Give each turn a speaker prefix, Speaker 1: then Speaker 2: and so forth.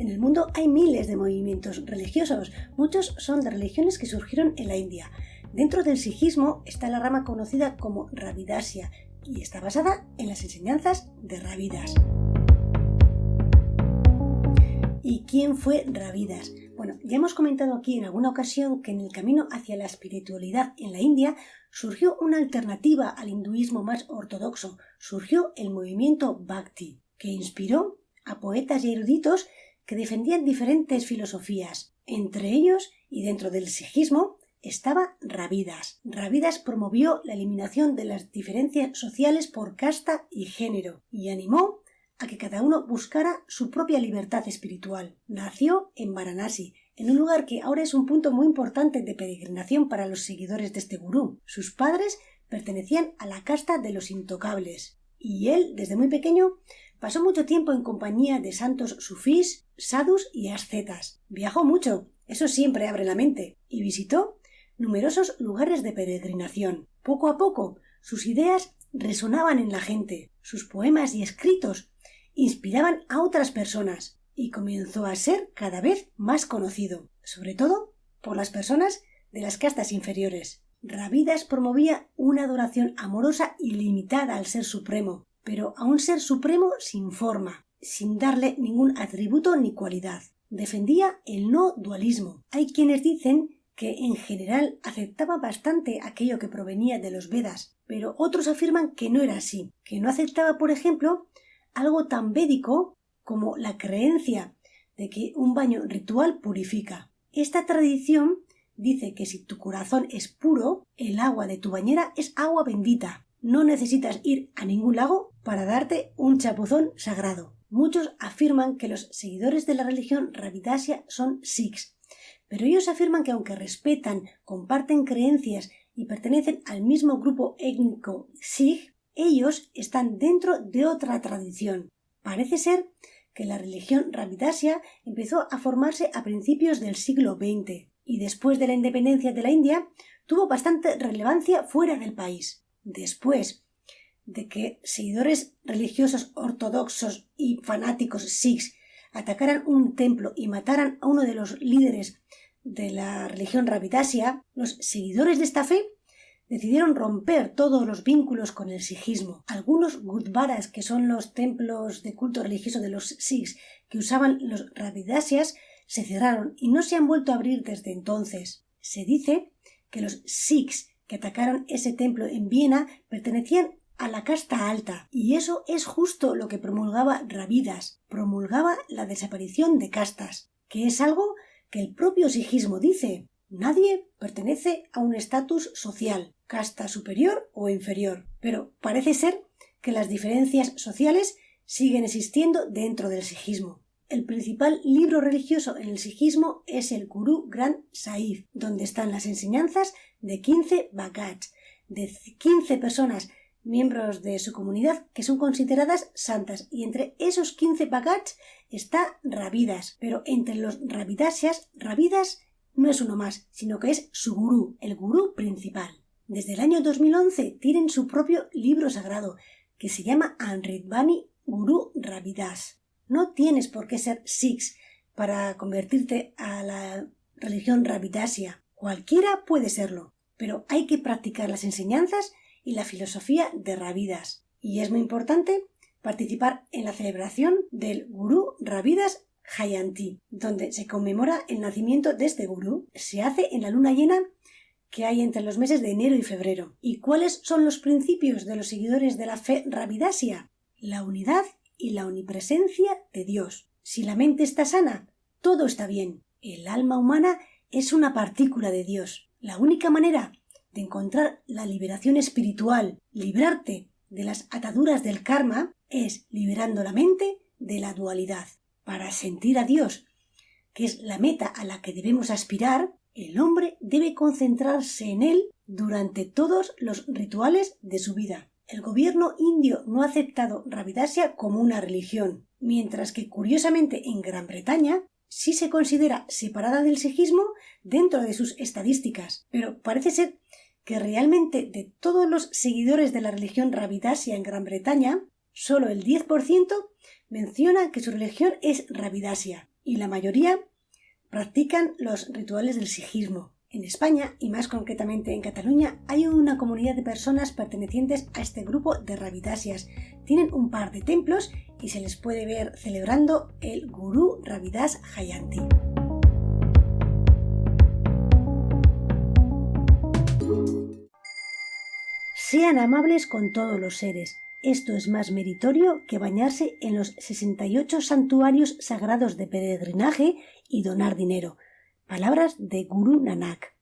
Speaker 1: En el mundo hay miles de movimientos religiosos, muchos son de religiones que surgieron en la India. Dentro del sijismo está la rama conocida como Ravidasya y está basada en las enseñanzas de Ravidas. ¿Y quién fue Ravidas? Bueno, ya hemos comentado aquí en alguna ocasión que en el camino hacia la espiritualidad en la India surgió una alternativa al hinduismo más ortodoxo, surgió el movimiento Bhakti, que inspiró a poetas y eruditos que defendían diferentes filosofías. Entre ellos, y dentro del sijismo, estaba Ravidas. Ravidas promovió la eliminación de las diferencias sociales por casta y género y animó a que cada uno buscara su propia libertad espiritual. Nació en Varanasi, en un lugar que ahora es un punto muy importante de peregrinación para los seguidores de este gurú. Sus padres pertenecían a la casta de los intocables, y él, desde muy pequeño, pasó mucho tiempo en compañía de santos sufís, sadhus y ascetas. Viajó mucho, eso siempre abre la mente, y visitó numerosos lugares de peregrinación. Poco a poco, sus ideas resonaban en la gente, sus poemas y escritos inspiraban a otras personas y comenzó a ser cada vez más conocido, sobre todo por las personas de las castas inferiores. Ravidas promovía una adoración amorosa y limitada al Ser Supremo, pero a un Ser Supremo sin forma, sin darle ningún atributo ni cualidad. Defendía el no dualismo. Hay quienes dicen que en general aceptaba bastante aquello que provenía de los Vedas, pero otros afirman que no era así, que no aceptaba, por ejemplo, algo tan védico como la creencia de que un baño ritual purifica. Esta tradición dice que si tu corazón es puro, el agua de tu bañera es agua bendita. No necesitas ir a ningún lago para darte un chapuzón sagrado. Muchos afirman que los seguidores de la religión Ravidasya son Sikhs, pero ellos afirman que aunque respetan, comparten creencias y pertenecen al mismo grupo étnico Sikh, ellos están dentro de otra tradición. Parece ser que la religión Ravidasya empezó a formarse a principios del siglo XX y después de la independencia de la India tuvo bastante relevancia fuera del país. Después de que seguidores religiosos ortodoxos y fanáticos sikhs atacaran un templo y mataran a uno de los líderes de la religión Ravidasya, los seguidores de esta fe decidieron romper todos los vínculos con el sijismo. Algunos gurdwaras, que son los templos de culto religioso de los sikhs que usaban los ravidasyas, se cerraron y no se han vuelto a abrir desde entonces. Se dice que los sikhs que atacaron ese templo en Viena pertenecían a la casta alta, y eso es justo lo que promulgaba Ravidas, promulgaba la desaparición de castas, que es algo que el propio sijismo dice. Nadie pertenece a un estatus social, casta superior o inferior, pero parece ser que las diferencias sociales siguen existiendo dentro del sijismo. El principal libro religioso en el sijismo es el Guru Granth Sahib, donde están las enseñanzas de 15 Bhagats, de 15 personas miembros de su comunidad que son consideradas santas y entre esos 15 Bhagats está Ravidas, pero entre los Ravidasyas, Ravidas no es uno más, sino que es su gurú, el gurú principal. Desde el año 2011 tienen su propio libro sagrado, que se llama Anridvani Guru Ravidas. No tienes por qué ser Sikhs para convertirte a la religión Ravidasya. Cualquiera puede serlo, pero hay que practicar las enseñanzas y la filosofía de Ravidas. Y es muy importante participar en la celebración del Guru Ravidas Jayanti, donde se conmemora el nacimiento de este gurú. Se hace en la luna llena que hay entre los meses de enero y febrero. ¿Y cuáles son los principios de los seguidores de la fe ravidasia? La unidad y la omnipresencia de Dios. Si la mente está sana, todo está bien. El alma humana es una partícula de Dios. La única manera de encontrar la liberación espiritual, librarte de las ataduras del karma, es liberando la mente de la dualidad. Para sentir a Dios, que es la meta a la que debemos aspirar, el hombre debe concentrarse en él durante todos los rituales de su vida. El gobierno indio no ha aceptado Ravidasya como una religión, mientras que curiosamente en Gran Bretaña sí se considera separada del sijismo dentro de sus estadísticas, pero parece ser que realmente de todos los seguidores de la religión Ravidasya en Gran Bretaña, solo el 10% menciona que su religión es Ravidasya. y la mayoría practican los rituales del sijismo. En España, y más concretamente en Cataluña, hay una comunidad de personas pertenecientes a este grupo de Ravidasias. Tienen un par de templos y se les puede ver celebrando el Guru Ravidas Jayanti. Sean amables con todos los seres. Esto es más meritorio que bañarse en los 68 santuarios sagrados de peregrinaje y donar dinero. Palabras de Guru Nanak.